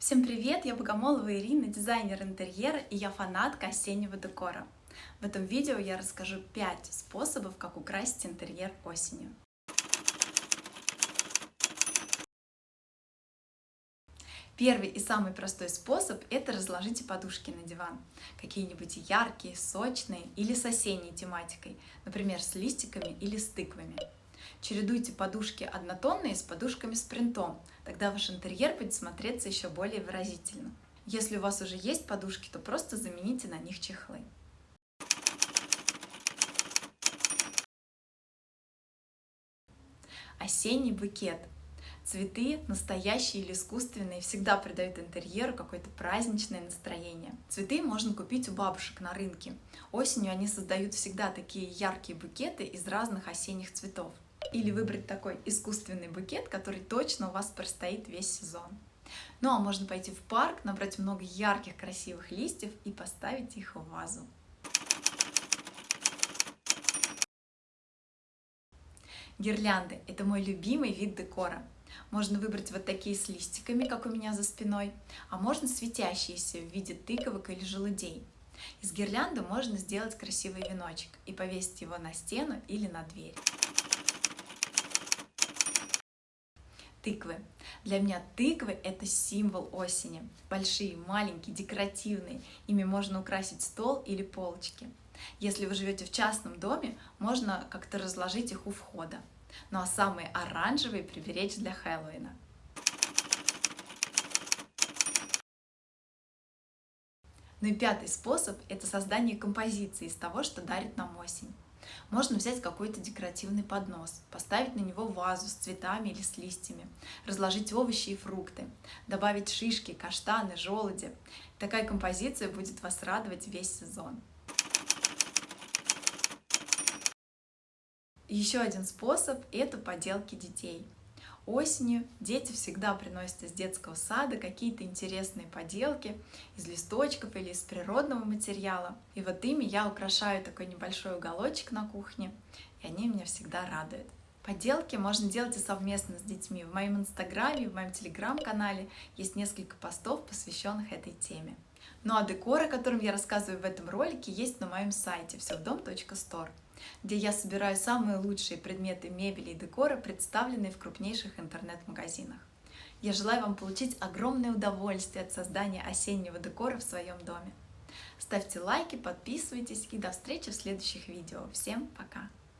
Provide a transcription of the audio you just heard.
Всем привет! Я Богомолова Ирина, дизайнер интерьера, и я фанатка осеннего декора. В этом видео я расскажу 5 способов, как украсить интерьер осенью. Первый и самый простой способ – это разложите подушки на диван. Какие-нибудь яркие, сочные или с осенней тематикой, например, с листиками или с тыквами. Чередуйте подушки однотонные с подушками с принтом, тогда ваш интерьер будет смотреться еще более выразительно. Если у вас уже есть подушки, то просто замените на них чехлы. Осенний букет. Цветы, настоящие или искусственные, всегда придают интерьеру какое-то праздничное настроение. Цветы можно купить у бабушек на рынке. Осенью они создают всегда такие яркие букеты из разных осенних цветов или выбрать такой искусственный букет, который точно у вас простоит весь сезон. Ну а можно пойти в парк, набрать много ярких красивых листьев и поставить их в вазу. Гирлянды – это мой любимый вид декора. Можно выбрать вот такие с листиками, как у меня за спиной, а можно светящиеся в виде тыковок или желудей. Из гирлянды можно сделать красивый веночек и повесить его на стену или на дверь. Тыквы. Для меня тыквы — это символ осени. Большие, маленькие, декоративные. Ими можно украсить стол или полочки. Если вы живете в частном доме, можно как-то разложить их у входа. Ну а самые оранжевые приберечь для Хэллоуина. Ну и пятый способ – это создание композиции из того, что дарит нам осень. Можно взять какой-то декоративный поднос, поставить на него вазу с цветами или с листьями, разложить овощи и фрукты, добавить шишки, каштаны, желуди. Такая композиция будет вас радовать весь сезон. Еще один способ – это поделки детей. Осенью дети всегда приносят из детского сада какие-то интересные поделки из листочков или из природного материала. И вот ими я украшаю такой небольшой уголочек на кухне, и они меня всегда радуют. Поделки можно делать и совместно с детьми. В моем инстаграме, в моем телеграм-канале есть несколько постов, посвященных этой теме. Ну а декор, о котором я рассказываю в этом ролике, есть на моем сайте всевдом.store где я собираю самые лучшие предметы мебели и декора, представленные в крупнейших интернет-магазинах. Я желаю вам получить огромное удовольствие от создания осеннего декора в своем доме. Ставьте лайки, подписывайтесь и до встречи в следующих видео. Всем пока!